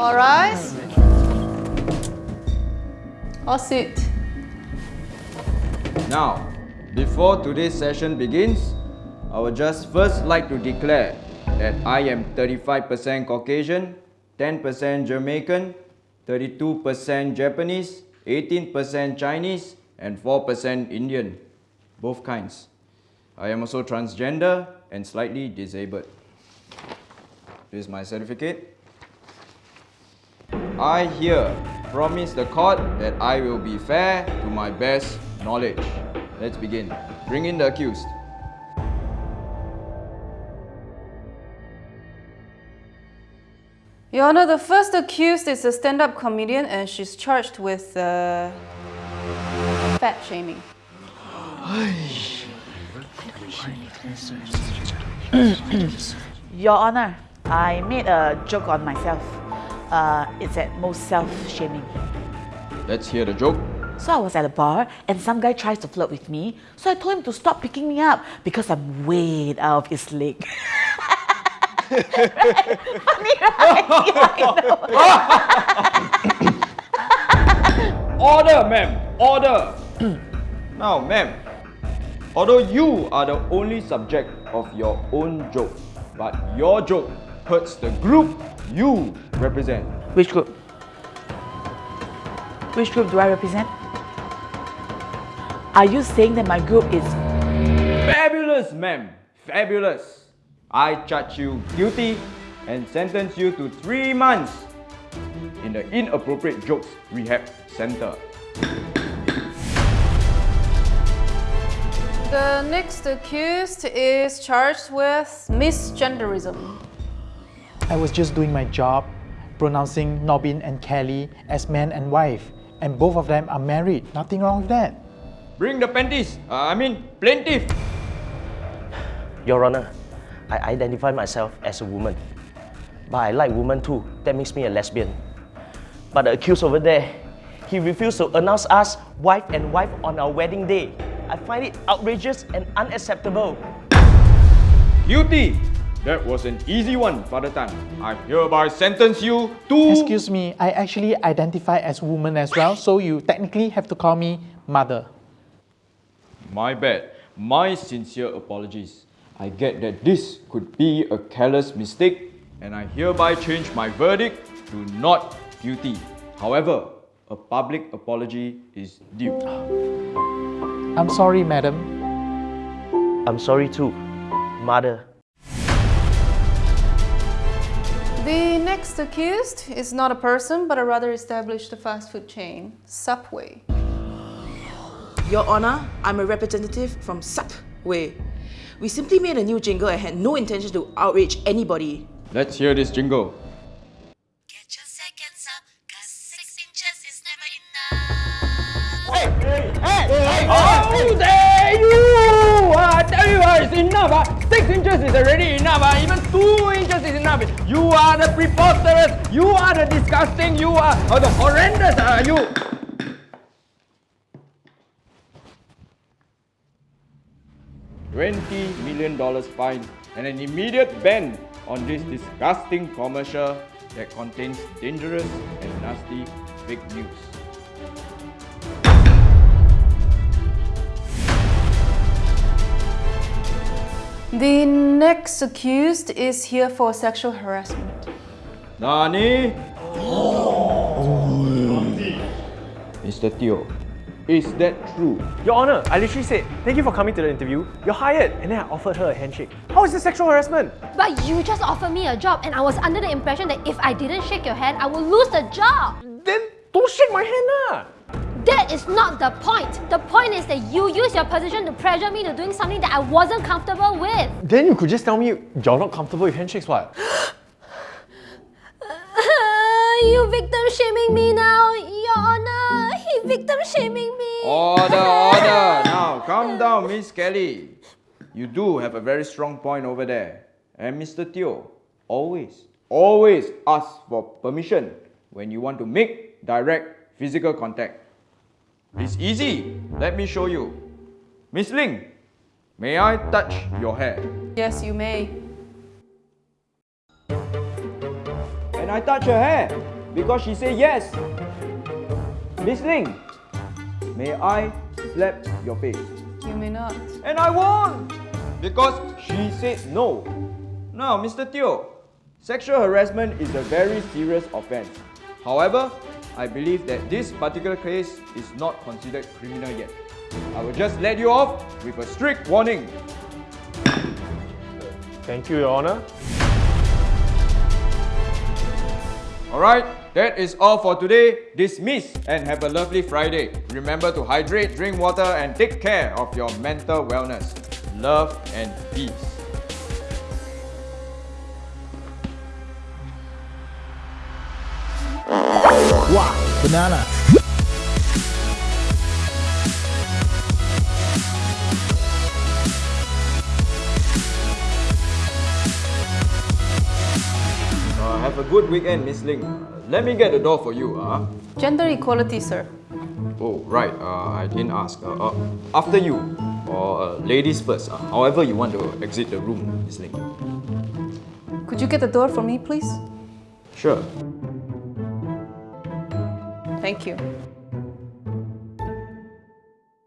All rise. All sit. Now, before today's session begins, I would just first like to declare that I am 35% Caucasian, 10% Jamaican, 32% Japanese, 18% Chinese, and 4% Indian, both kinds. I am also transgender and slightly disabled. This is my certificate. I here promise the court that I will be fair to my best knowledge. Let's begin. Bring in the accused. Your Honor, the first accused is a stand-up comedian and she's charged with uh, fat shaming. Your Honor, I made a joke on myself. Uh, it's at most self-shaming. Let's hear the joke. So I was at a bar and some guy tries to flirt with me. So I told him to stop picking me up because I'm way out of his league. Funny, right? Yeah, know. Order, ma'am! Order! now, ma'am, although you are the only subject of your own joke, but your joke hurts the group you represent. Which group? Which group do I represent? Are you saying that my group is Fabulous, ma'am! Fabulous! I charge you guilty and sentence you to three months in the Inappropriate Jokes Rehab Center. The next accused is charged with misgenderism. I was just doing my job, pronouncing Nobin and Kelly as man and wife, and both of them are married. Nothing wrong with that. Bring the panties, uh, I mean plaintiff. Your Honor, I identify myself as a woman. But I like women too. That makes me a lesbian. But the accused over there, he refused to announce us wife and wife on our wedding day. I find it outrageous and unacceptable. Guilty! That was an easy one, Father Tan. I hereby sentence you to... Excuse me, I actually identify as woman as well, so you technically have to call me mother. My bad. My sincere apologies. I get that this could be a careless mistake and I hereby change my verdict to not guilty. However, a public apology is due. I'm sorry, madam. I'm sorry too, mother. The next accused is not a person but a rather established fast food chain, Subway. Your Honor, I'm a representative from Subway. We simply made a new jingle and had no intention to outrage anybody. Let's hear this jingle. Get your seconds up, cause six inches is never enough. Hey, hey, hey, hey, oh, there you! I tell you, uh, it's enough. Uh. Six inches is already enough. Uh. Even two inches is enough. You are the preposterous. You are the disgusting. You are uh, the horrendous. Uh, you. $20 million fine and an immediate ban on this disgusting commercial that contains dangerous and nasty fake news. The next accused is here for sexual harassment. Nani? Mr. Teo, is that true? Your Honor, I literally said, thank you for coming to the interview. You're hired. And then I offered her a handshake. How is this sexual harassment? But you just offered me a job and I was under the impression that if I didn't shake your hand, I would lose the job. Then don't shake my hand lah. That is not the point. The point is that you use your position to pressure me to doing something that I wasn't comfortable with. Then you could just tell me you're not comfortable with handshakes, what? you victim shaming me now, Your Honor. He victim shaming me. Order, order. Now, calm down, Miss Kelly. You do have a very strong point over there. And Mr. Teo, always, always ask for permission when you want to make direct physical contact. It's easy. Let me show you. Miss Ling, may I touch your hair? Yes, you may. And I touch her hair because she said yes. Miss Ling, may I slap your face? You may not. And I won't because she said no. Now, Mr. Teo, sexual harassment is a very serious offense. However, I believe that this particular case is not considered criminal yet. I will just let you off with a strict warning. Thank you, Your Honor. Alright, that is all for today. Dismiss and have a lovely Friday. Remember to hydrate, drink water, and take care of your mental wellness. Love and peace. Wow, banana. Uh, have a good weekend, Miss Ling. Let me get the door for you. Uh. Gender equality, sir. Oh, right. Uh, I didn't ask. Uh, uh, after you, or uh, ladies first. Uh, however you want to exit the room, Miss Ling. Could you get the door for me, please? Sure. Thank you.